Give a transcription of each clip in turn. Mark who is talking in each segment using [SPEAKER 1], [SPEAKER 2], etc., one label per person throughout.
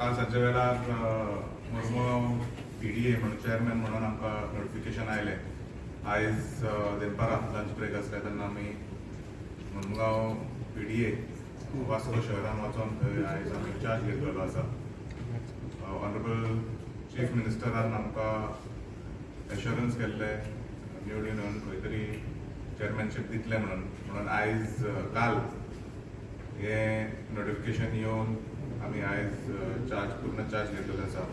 [SPEAKER 1] काल सांच्या वेळार Murmu P D ए म्हणून चेअरमॅन म्हणून आमकां नोटिफिकेशन आयलें. आयज दनपारां लंच ब्रेक आसले तेन्ना आमी Mormugao P D A Vasco शहरान वचोन थंय आयज आमी चार्ज घेतलेलो आसा. ऑनरेबल चीफ मिनिस्टरान आमकां एश्युरन्स केल्ले निवडून खंय तरी चेअरमॅनशीप दितले म्हणून. म्हणून आयज काल हे नोटिफिकेशन येवन आमी आयज चार्ज पूर्ण चार्ज घेतलेलो आसा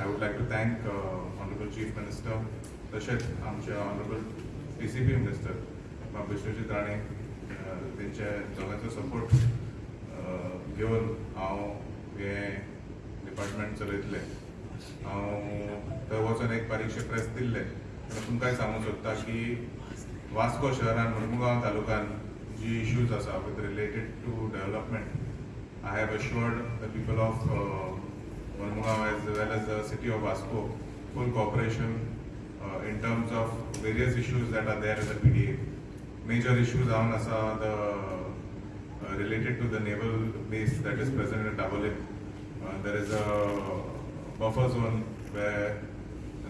[SPEAKER 1] I would like to thank honourable chief minister तशेंच आमचे honourable P C B minister बाब विश्वजीत राणे तेंचे दोगांचो सपोर्ट घेवन हांव हे डिपार्टमेंट चलयतले. हांव थंय वचून एक बारीकशें प्रेस दिल्लें. तुमकांय सांगूंक सोदता की वास्को शहरान मुरमुगांव तालुक्यान जी इश्यूज आसा with related to development I have assured the people of uh, Murmugao as well as the city of Vasco full cooperation uh, in terms of various issues that are there in the PDA. Major issues are asa the uh, related to the naval base that is present at Dabolim. Uh, there is a buffer zone where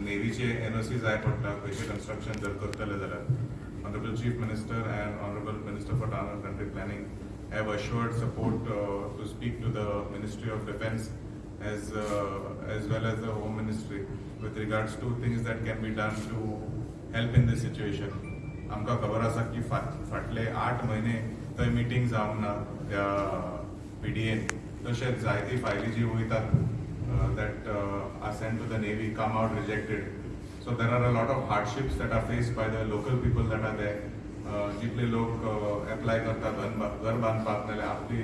[SPEAKER 1] नेव्हीचे NOC जाय पडटा खंयचे construction जर करतले जाल्यार honourable chief minister and honourable minister for town country planning have assured support uh, to speak to the Ministry of Defense as uh, as well as the Home Ministry with regards to things that can be done to help in this situation. आमकां खबर आसा की फाट फाटले आठ म्हयने थंय meeting जावंक ना त्या पी डी एन तशेंच जायती फायली जी वयतात that are send to the navy come out rejected so there are a lot of hardships that are faced by the local people that are there जितले लोक एप्लाय करतात घर बा- घर बांदपाक नाल्यार आपली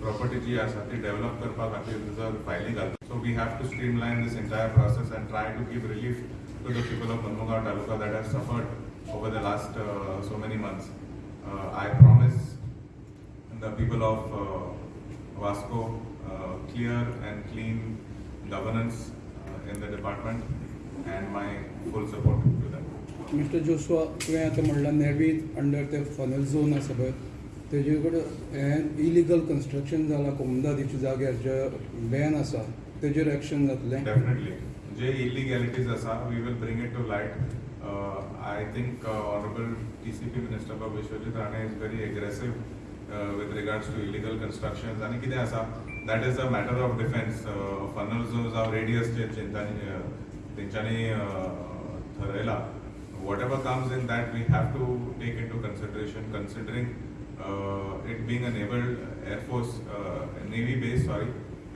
[SPEAKER 1] प्रॉपर्टी जी आसा ती डेव्हलप करपा खातीर जर फायली घालतात so we have to stream lion these entire process and try to give relief to the people of मनमुगाव taluka that have suffered over the last so many months I promise the people of uh, Vasco uh, clear and clean governance uh, in the department and my full support to them.
[SPEAKER 2] Mister Joshua तुवें आतां म्हणलां navy's under ते funnel zone आसा पळय तेजे कडेन हें illegal construction जालां कोमदादीच्या जाग्यार जे बॅन आसा तेजेर एक्शन जातलें
[SPEAKER 1] जे इलिगेलिटीज आसा we will bring it to light I think honourable T C P minister बाब Vishwajit Rane is very aggressive with regards to illegal construction आनी कितें आसा that is a matter of defence funnel zone जावं radius जे तेंच्यांनी तेंच्यांनी ठरयला whatever comes in that we have to take into consideration considering uh, it being a naval air force uh, navy base sorry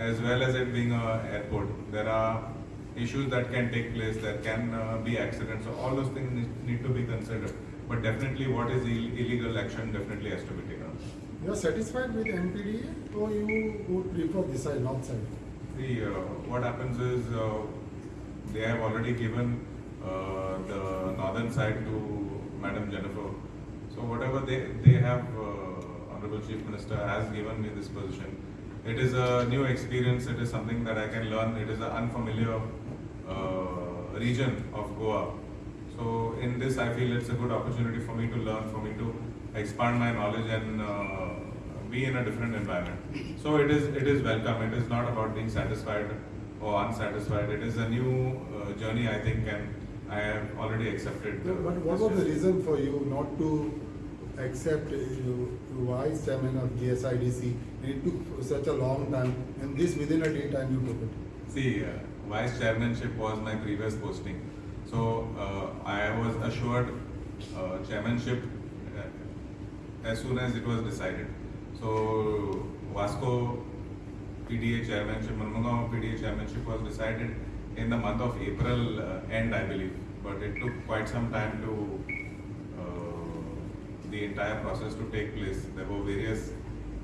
[SPEAKER 1] as well as it being a airport. There are issues that can take place there can uh, be accidents so all those things need, to be considered. But definitely what is Ill- illegal action definitely has to be taken.
[SPEAKER 3] You are satisfied with MPDA or you would prefer this side, not side?
[SPEAKER 1] See, uh, what happens is uh, they have already given uh, the northern side to Madam Jennifer. So whatever they, they have, uh, Honorable Chief Minister has given me this position. It is a new experience, it is something that I can learn, it is an unfamiliar uh, region of Goa. So in this, I feel it's a good opportunity for me to learn, for me to expand my knowledge and uh, be in a different environment. So it is it is welcome. It is not about being satisfied or unsatisfied. It is a new uh, journey, I think, and I have already accepted. Uh,
[SPEAKER 3] But what was the reason for you not to accept uh, you vice chairman of GSIDC? And it took such a long time and this within a day time you took it.
[SPEAKER 1] See, uh, vice chairmanship was my previous posting. So uh, I was assured uh, chairmanship uh, as soon as it was decided. So Vasco PDA chairmanship, Murmugao PDA chairmanship was decided in the month of April uh, end, I believe. But it took quite some time to uh, the entire process to take place. There were various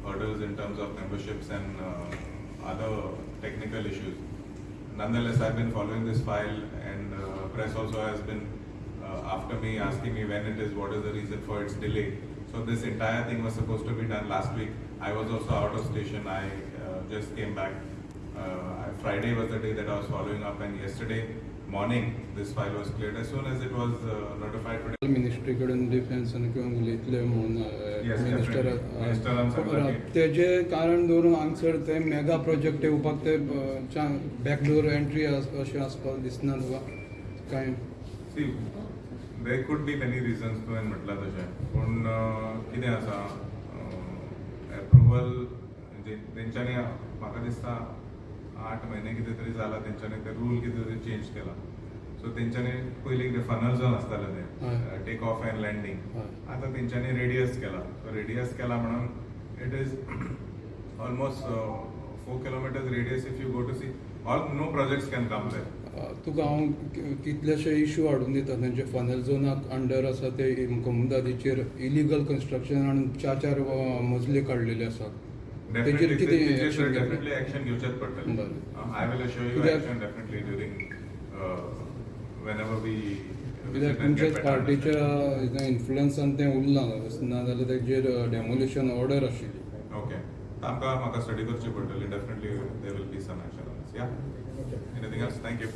[SPEAKER 1] hurdles in terms of memberships and uh, other technical issues. Nonetheless, I've been following this file and uh, press also has been uh, after me asking me when it is, what is the reason for its delay. So this entire thing was supposed to be done last week. I was also out of station. I uh, just came back. Uh, Friday was the day that I was following up and yesterday morning this file was cleared. As soon as it was uh, notified today,
[SPEAKER 2] ministry कडेन डिफेन्सान किंवा उलयतले म्हणून minister तेजे कारण दवरून हांगसर ते mega project येवपाक ते बॅकडोर एंट्री अशें आसपाक दिसना तुका कांय
[SPEAKER 1] there could be many reasons तुवें म्हटलां तशें पूण uh, कितें आसा एप्रुवल तेंच्यांनी म्हाका दिसता आठ म्हयने कितें तरी जाला तेंच्यांनी ते रूल कितें तरी चेंज केला. सो तेंच्यांनी पयलीं कितें फनल जोन आसतालें. तें टेक ऑफ अँड लँडींग. आतां तेंच्यांनी रेडियस केला. सो रेडियस केला म्हणून it is almost four kilometres radius if you go to see all no projects can come there
[SPEAKER 2] तुका हांव कितलेशे इश्यू हाडून दिता तेंचे फनल झोनाक अंडर आसा ते कोमुदादीचेर इलिगल कन्स्ट्रक्शन आणि चार चार मजले काडलेले आसात. तेजेर
[SPEAKER 1] Definitely,
[SPEAKER 2] कितें
[SPEAKER 1] तेजेर
[SPEAKER 2] action घेतलें?
[SPEAKER 1] definitely action घेवचेच पडटलें.
[SPEAKER 2] बरें.
[SPEAKER 1] Uh, I will assure you
[SPEAKER 2] कित्याक-
[SPEAKER 1] action definitely during, uh, whenever we
[SPEAKER 2] कित्याक
[SPEAKER 1] visit and
[SPEAKER 2] तुमच्याच
[SPEAKER 1] get better
[SPEAKER 2] पार्टीच्या
[SPEAKER 1] understanding.
[SPEAKER 2] इन्फ्लुएन्सान तें उरलां नाजाल्यार तेजेर डेमोलिशन ऑर्डर आशिल्ली
[SPEAKER 1] Okay. आमकां म्हाका स्टडी करची पडटली, definitely there will be some action on this, yeah? Anything else? Thank you.